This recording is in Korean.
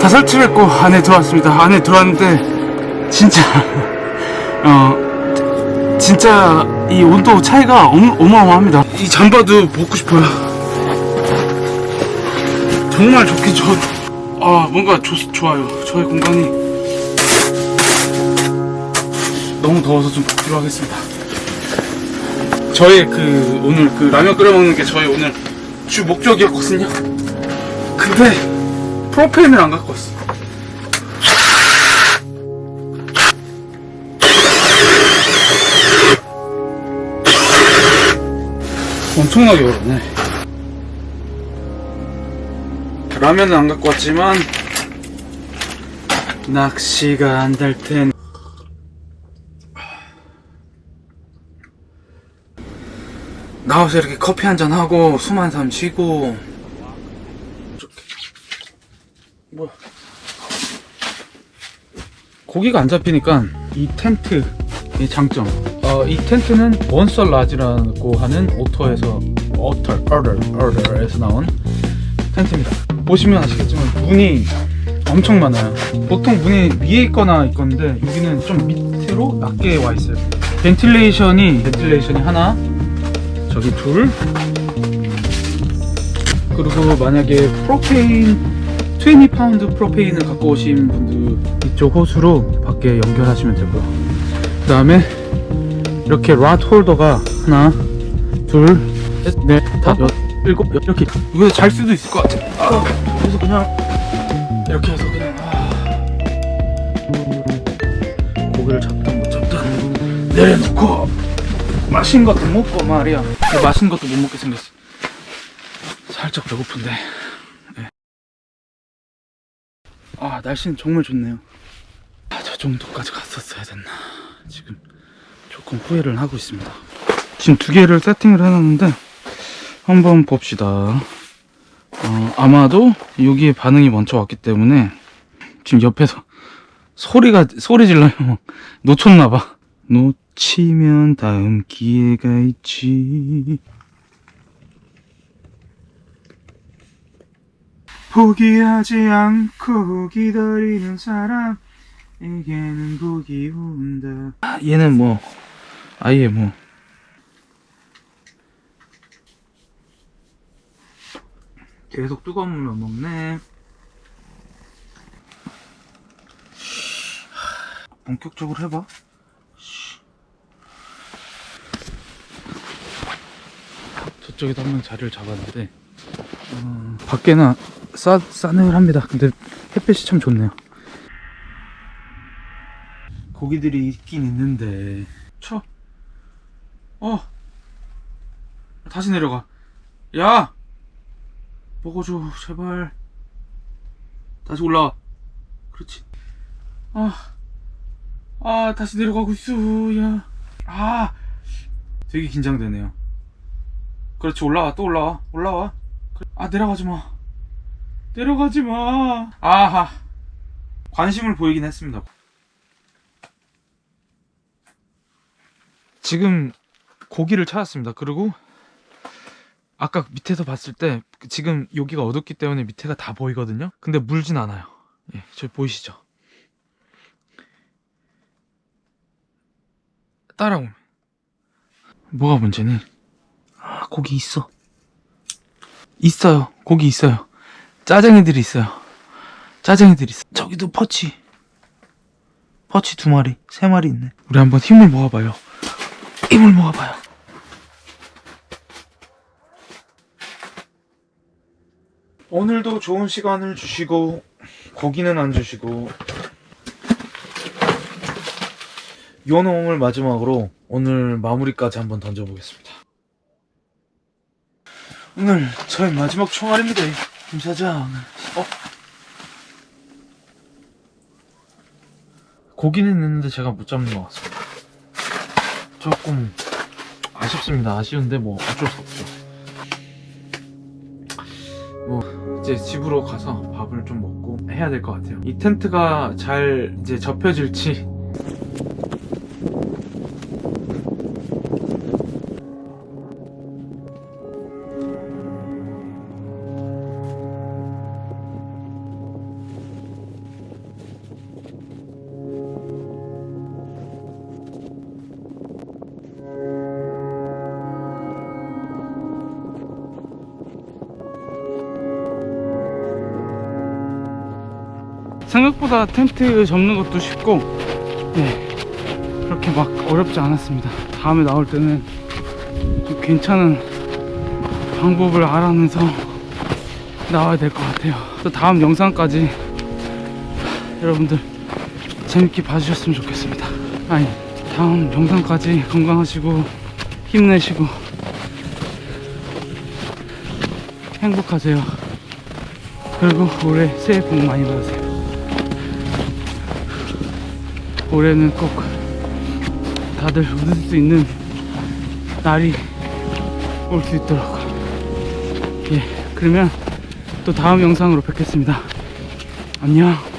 다 설치했고 안에 들어왔습니다. 안에 들어왔는데 진짜 어 진짜 이 온도 차이가 어마, 어마어마합니다. 이 잠바도 벗고 싶어요. 정말 좋긴 좋. 아 뭔가 좋, 좋아요. 저의 공간이 너무 더워서 좀 벗기로 하겠습니다. 저의 그 오늘 그 라면 끓여 먹는 게 저의 오늘 주 목적이었거든요. 근데 프로페인을 안 갖고 왔어. 엄청나게 어렵네. 라면은 안 갖고 왔지만 낚시가 안 될 텐. 나와서 이렇게 커피 한 잔 하고 숨 한번 쉬고 뭐야 고기가 안 잡히니까 이 텐트의 장점. 어, 이 텐트는 원서 라지라고 하는 Otter에서 Otter Otter Otter에서 나온 텐트입니다. 보시면 아시겠지만 문이 엄청 많아요. 보통 문이 위에 있거나 있건데 여기는 좀 밑으로 낮게 와 있어요. ventilation이 ventilation이 하나 저기 둘. 그리고 만약에 프로페인 20파운드 프로페인을 갖고 오신 분들 이쪽 호스로 밖에 연결하시면 되고요. 그 다음에 이렇게 rod holder가 하나 둘셋넷 다섯 일곱 여- 이렇게 이거 잘 수도 있을 것 같아 아, 그래서 그냥 이렇게 해서 그냥 아, 고기를 잡든 못 잡든 내려놓고 맛있는 것도 먹고 말이야. 맛있는 것도 못 먹게 생겼어. 살짝 배고픈데 아 날씨는 정말 좋네요. 아, 저 정도까지 갔었어야 됐나. 지금 조금 후회를 하고 있습니다. 지금 두 개를 세팅을 해놨는데 한번 봅시다. 어, 아마도 여기에 반응이 먼저 왔기 때문에 지금 옆에서 소리가 소리 질러요. 놓쳤나봐. 놓치면 다음 기회가 있지 포기하지 않고 기다리는 사람에게는 복이 온다. 아, 얘는 뭐 아예 뭐. 계속 뜨거운 물로 먹네. 본격적으로 해봐. 저쪽에도 한 명 자리를 잡았는데 어, 밖에는 싸, 싸늘합니다. 근데 햇빛이 참 좋네요. 고기들이 있긴 있는데. 쳐. 어! 다시 내려가. 야! 먹어줘 제발. 다시 올라와. 그렇지. 아, 아 다시 내려가고 있어 야 아. 되게 긴장되네요. 그렇지 올라와. 또 올라와. 올라와. 아 내려가지 마 내려가지 마. 아하. 관심을 보이긴 했습니다. 지금 고기를 찾았습니다. 그리고 아까 밑에서 봤을 때 지금 여기가 어둡기 때문에 밑에가 다 보이거든요. 근데 물진 않아요. 예, 저 보이시죠? 따라오면. 뭐가 문제니? 아 고기 있어. 있어요. 고기 있어요 짜쟁이들이 있어요. 짜쟁이들이 있어 저기도 퍼치. 퍼치 두 마리 세 마리 있네. 우리 한번 힘을 모아봐요. 힘을 모아봐요. 오늘도 좋은 시간을 주시고 고기는 안 주시고 요놈을 마지막으로 오늘 마무리까지 한번 던져보겠습니다. 오늘 저의 마지막 총알입니다 김 사장. 어? 고기는 있는데 제가 못 잡는 것 같습니다. 조금 아쉽습니다. 아쉬운데 뭐 어쩔 수 없죠. 뭐 이제 집으로 가서 밥을 좀 먹고 해야 될 것 같아요. 이 텐트가 잘 이제 접혀질지 생각보다 텐트 접는 것도 쉽고 네 그렇게 막 어렵지 않았습니다. 다음에 나올 때는 좀 괜찮은 방법을 알아내서 나와야 될 것 같아요. 또 다음 영상까지 여러분들 재밌게 봐주셨으면 좋겠습니다. 아니 다음 영상까지 건강하시고 힘내시고 행복하세요. 그리고 올해 새해 복 많이 받으세요 올해는 꼭 다들 웃을 수 있는 날이 올 수 있도록. 예 그러면 또 다음 영상으로 뵙겠습니다. 안녕